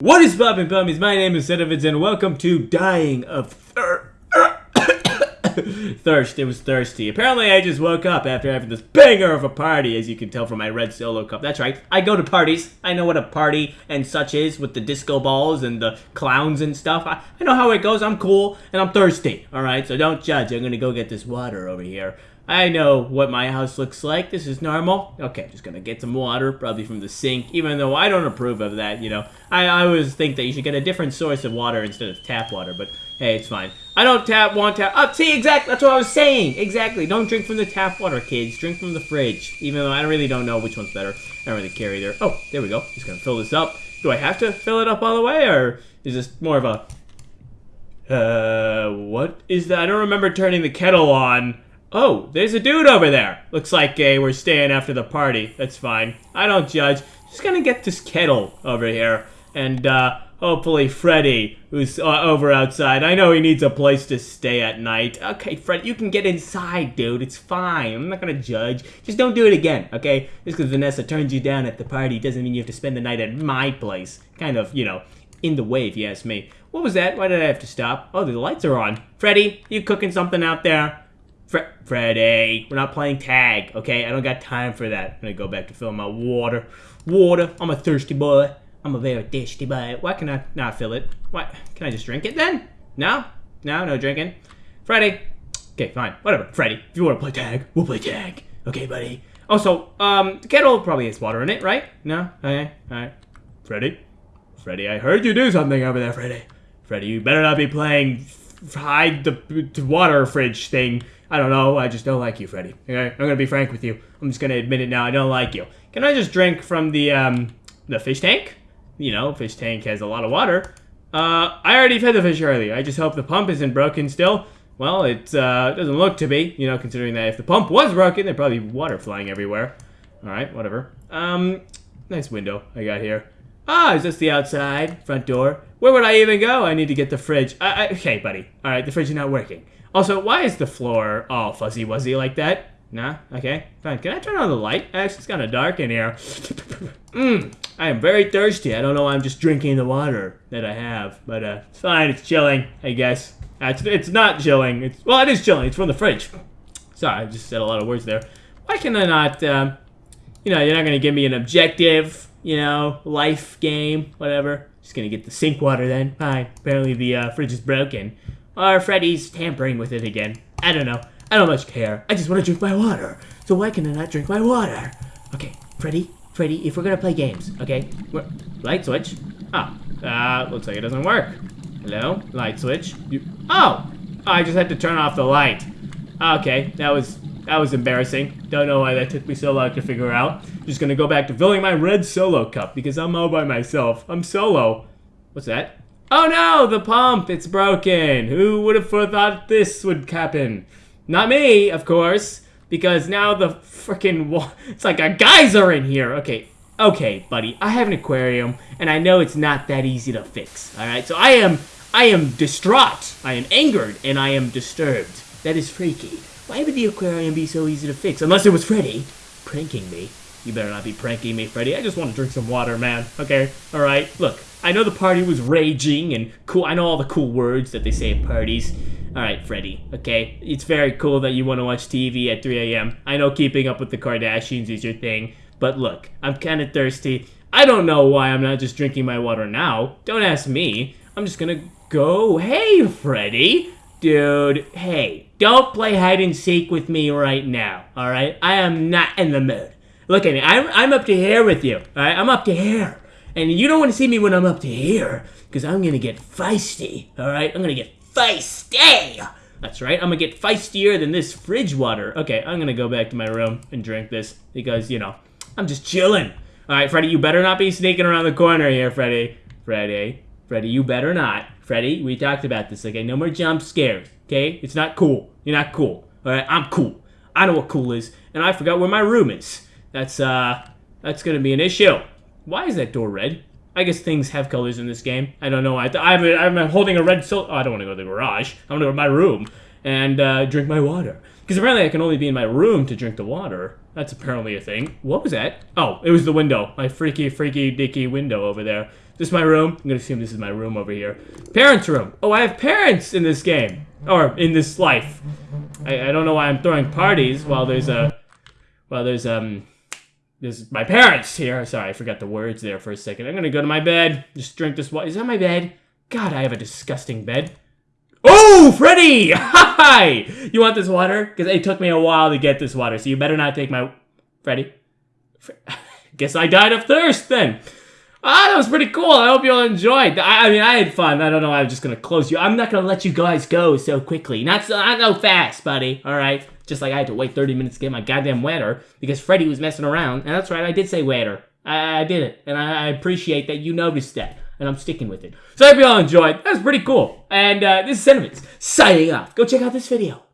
What is poppin' pummies? My name is Sedovitz and welcome to Dying of Thir Thirst. It was thirsty. Apparently I just woke up after having this banger of a party, as you can tell from my red solo cup. That's right, I go to parties. I know what a party and such is with the disco balls and the clowns and stuff. I, I know how it goes. I'm cool and I'm thirsty, alright? So don't judge. I'm gonna go get this water over here. I know what my house looks like. This is normal. Okay, just gonna get some water, probably from the sink, even though I don't approve of that, you know. I, I always think that you should get a different source of water instead of tap water, but hey, it's fine. I don't tap, want tap. Oh, see, exactly, that's what I was saying. Exactly. Don't drink from the tap water, kids. Drink from the fridge. Even though I really don't know which one's better. I don't really care either. Oh, there we go. Just gonna fill this up. Do I have to fill it up all the way, or is this more of a... Uh, what is that? I don't remember turning the kettle on. Oh, there's a dude over there. Looks like uh, we're staying after the party. That's fine. I don't judge. Just gonna get this kettle over here. And, uh, hopefully Freddy, who's uh, over outside, I know he needs a place to stay at night. Okay, Fred, you can get inside, dude. It's fine. I'm not gonna judge. Just don't do it again, okay? Just because Vanessa turned you down at the party doesn't mean you have to spend the night at my place. Kind of, you know, in the way, if you ask me. What was that? Why did I have to stop? Oh, the lights are on. Freddy, you cooking something out there? Fre Freddy, we're not playing tag, okay? I don't got time for that. I'm gonna go back to fill my water. Water, I'm a thirsty boy. I'm a very thirsty boy. Why can I not fill it? Why? Can I just drink it then? No? No, no drinking. Freddy. Okay, fine. Whatever. Freddy, if you want to play tag, we'll play tag. Okay, buddy. Also, um, the kettle probably has water in it, right? No? Okay, alright. Freddy? Freddy, I heard you do something over there, Freddy. Freddy, you better not be playing hide the water fridge thing I don't know. I just don't like you, Freddy. Okay, I'm gonna be frank with you. I'm just gonna admit it now. I don't like you. Can I just drink from the um the fish tank? You know, fish tank has a lot of water. Uh, I already fed the fish earlier. I just hope the pump isn't broken still. Well, it uh, doesn't look to be. You know, considering that if the pump was broken, there'd probably be water flying everywhere. All right, whatever. Um, nice window I got here. Ah, is this the outside front door? Where would I even go? I need to get the fridge. I, I, okay, buddy. All right, the fridge is not working. Also, why is the floor all fuzzy wuzzy like that? Nah? Okay, fine. Can I turn on the light? Actually, it's kind of dark in here. Mmm, I am very thirsty. I don't know why I'm just drinking the water that I have. But, uh, it's fine. It's chilling, I guess. Uh, it's, it's not chilling. It's Well, it is chilling. It's from the fridge. Sorry, I just said a lot of words there. Why can I not, um, you know, you're not going to give me an objective, you know, life game, whatever. Just going to get the sink water then. Fine. Apparently the uh, fridge is broken. Or Freddy's tampering with it again. I don't know. I don't much care. I just want to drink my water. So why can I not drink my water? Okay, Freddy, Freddy, if we're gonna play games, okay? Light switch. Oh, uh, looks like it doesn't work. Hello, light switch. You, oh, I just had to turn off the light. Okay, that was that was embarrassing. Don't know why that took me so long to figure out. Just gonna go back to filling my red solo cup because I'm all by myself. I'm solo. What's that? Oh no, the pump, it's broken. Who would have thought this would happen? Not me, of course, because now the freaking it's like a geyser in here. Okay, okay, buddy, I have an aquarium, and I know it's not that easy to fix, all right? So I am, I am distraught, I am angered, and I am disturbed. That is freaky. Why would the aquarium be so easy to fix? Unless it was Freddy pranking me. You better not be pranking me, Freddy. I just want to drink some water, man. Okay? Alright? Look, I know the party was raging and cool. I know all the cool words that they say at parties. Alright, Freddy, okay? It's very cool that you want to watch TV at 3 a.m. I know keeping up with the Kardashians is your thing. But look, I'm kind of thirsty. I don't know why I'm not just drinking my water now. Don't ask me. I'm just gonna go. Hey, Freddy. Dude, hey, don't play hide and seek with me right now, alright? I am not in the mood. Look at me. I'm, I'm up to here with you. all right? I'm up to here. And you don't want to see me when I'm up to here. Because I'm going to get feisty. Alright? I'm going to get feisty. That's right. I'm going to get feistier than this fridge water. Okay, I'm going to go back to my room and drink this. Because, you know, I'm just chilling. Alright, Freddy, you better not be sneaking around the corner here, Freddy. Freddy. Freddy, you better not. Freddy, we talked about this, okay? No more jump scares, okay? It's not cool. You're not cool. Alright, I'm cool. I know what cool is. And I forgot where my room is. That's, uh, that's gonna be an issue. Why is that door red? I guess things have colors in this game. I don't know. I, I'm, I'm holding a red so. Oh, I don't want to go to the garage. I want to go to my room and uh, drink my water. Because apparently I can only be in my room to drink the water. That's apparently a thing. What was that? Oh, it was the window. My freaky, freaky, dicky window over there. This is my room. I'm gonna assume this is my room over here. Parents' room. Oh, I have parents in this game. Or in this life. I, I don't know why I'm throwing parties while there's a... Well, there's, um... There's my parents here. Sorry, I forgot the words there for a second. I'm gonna go to my bed. Just drink this water. Is that my bed? God, I have a disgusting bed. Oh, Freddy! Hi! You want this water? Because it took me a while to get this water, so you better not take my... Freddy? Fre Guess I died of thirst, then. Ah, that was pretty cool. I hope you all enjoyed. I, I mean, I had fun. I don't know. I'm just gonna close you. I'm not gonna let you guys go so quickly. Not so, not so fast, buddy. All right. Just like I had to wait 30 minutes to get my goddamn wetter because Freddy was messing around. And that's right. I did say wetter. I, I did it, and I, I appreciate that you noticed that and I'm sticking with it. So I hope you all enjoyed. That was pretty cool. And uh, this is Sentiments signing off. Go check out this video.